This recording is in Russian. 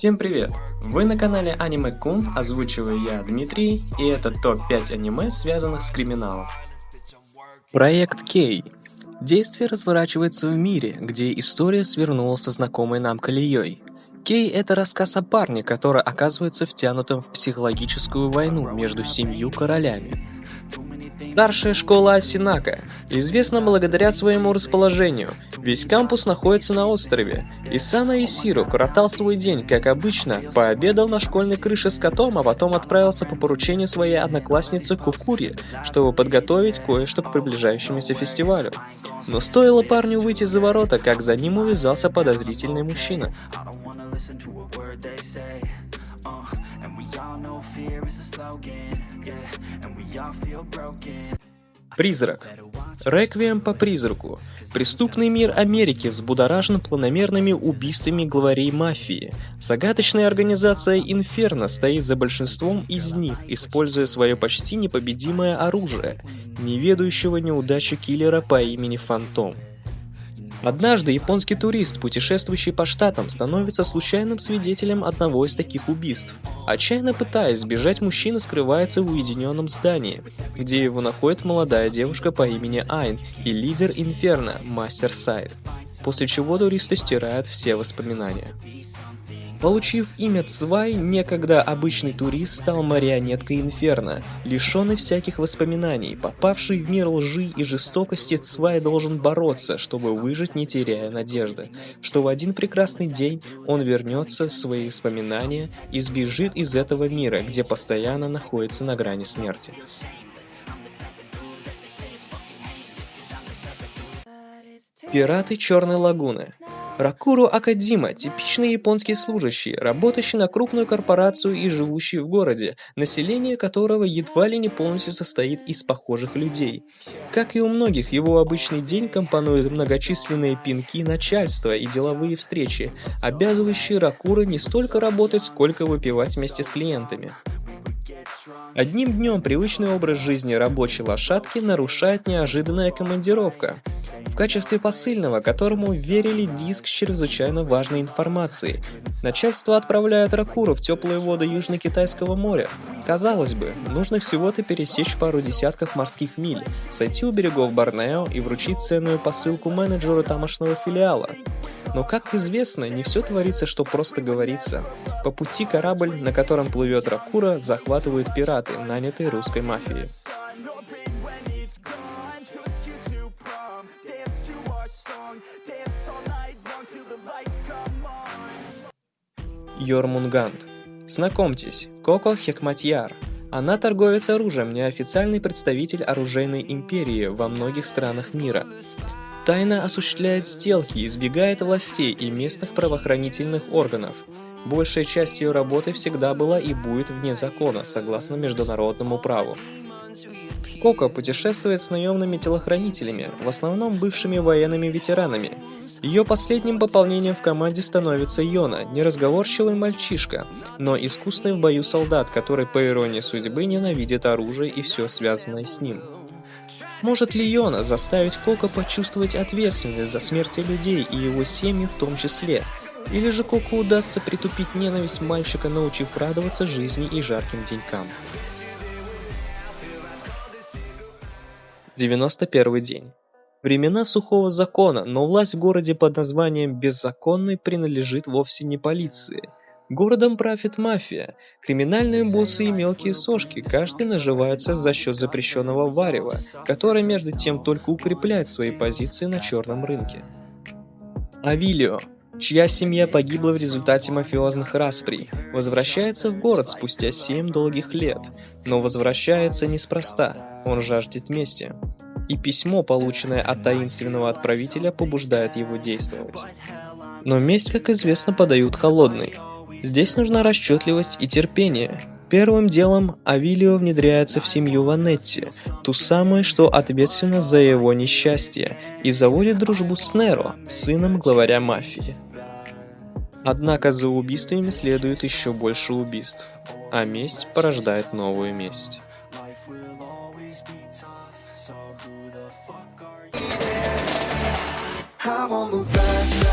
Всем привет! Вы на канале Аниме Кун, озвучиваю я Дмитрий, и это топ-5 аниме, связанных с криминалом. Проект Кей. Действие разворачивается в мире, где история свернула со знакомой нам колеей. Кей – это рассказ о парне, который оказывается втянутым в психологическую войну между семью королями. Старшая школа Асинака известна благодаря своему расположению. Весь кампус находится на острове. Исана Исиро коротал свой день, как обычно, пообедал на школьной крыше с котом, а потом отправился по поручению своей одноклассницы Кукури, чтобы подготовить кое-что к приближающемуся фестивалю. Но стоило парню выйти за ворота, как за ним увязался подозрительный мужчина. Призрак. Реквием по призраку. Преступный мир Америки взбудоражен планомерными убийствами главарей мафии. Загадочная организация Инферно стоит за большинством из них, используя свое почти непобедимое оружие, неведающего неудачи киллера по имени Фантом. Однажды японский турист, путешествующий по штатам, становится случайным свидетелем одного из таких убийств. Отчаянно пытаясь сбежать, мужчина скрывается в уединенном здании, где его находит молодая девушка по имени Айн и лидер Инферно, мастер Сайд, после чего туристы стирают все воспоминания. Получив имя Цвай, некогда обычный турист стал марионеткой Инферно, лишенный всяких воспоминаний. Попавший в мир лжи и жестокости, Цвай должен бороться, чтобы выжить, не теряя надежды. Что в один прекрасный день он вернется в свои воспоминания и сбежит из этого мира, где постоянно находится на грани смерти. Пираты Черной Лагуны Ракуру Акадима – типичный японский служащий, работающий на крупную корпорацию и живущий в городе, население которого едва ли не полностью состоит из похожих людей. Как и у многих, его обычный день компонует многочисленные пинки начальства и деловые встречи, обязывающие Ракура не столько работать, сколько выпивать вместе с клиентами. Одним днем привычный образ жизни рабочей лошадки нарушает неожиданная командировка. В качестве посыльного, которому верили диск с чрезвычайно важной информацией, начальство отправляет Ракуру в теплые воды Южно-Китайского моря. Казалось бы, нужно всего-то пересечь пару десятков морских миль, сойти у берегов Борнео и вручить ценную посылку менеджеру тамошнего филиала. Но, как известно, не все творится, что просто говорится. По пути корабль, на котором плывет Ракура, захватывают пираты, нанятые русской мафией. Йормунгант. Знакомьтесь, Коко Хекматьяр. Она торговец оружием, неофициальный представитель оружейной империи во многих странах мира. Тайно осуществляет сделки, избегает властей и местных правоохранительных органов. Большая часть ее работы всегда была и будет вне закона, согласно международному праву. Коко путешествует с наемными телохранителями, в основном бывшими военными ветеранами. Ее последним пополнением в команде становится Йона, неразговорчивый мальчишка, но искусный в бою солдат, который, по иронии судьбы, ненавидит оружие и все связанное с ним. Сможет ли Йона заставить Коко почувствовать ответственность за смерти людей и его семьи в том числе? Или же Коко удастся притупить ненависть мальчика, научив радоваться жизни и жарким денькам? 91 день. Времена сухого закона, но власть в городе под названием «Беззаконный» принадлежит вовсе не полиции – Городом правит мафия. Криминальные боссы и мелкие сошки, каждый наживается за счет запрещенного варева, которое между тем только укрепляет свои позиции на черном рынке. Авилио, чья семья погибла в результате мафиозных расприй, возвращается в город спустя 7 долгих лет, но возвращается неспроста, он жаждет мести. И письмо, полученное от таинственного отправителя, побуждает его действовать. Но месть, как известно, подают холодной – Здесь нужна расчетливость и терпение. Первым делом Авилио внедряется в семью Ванетти, ту самую, что ответственна за его несчастье, и заводит дружбу с Неро, сыном главаря мафии. Однако за убийствами следует еще больше убийств, а месть порождает новую месть. I'm on the back.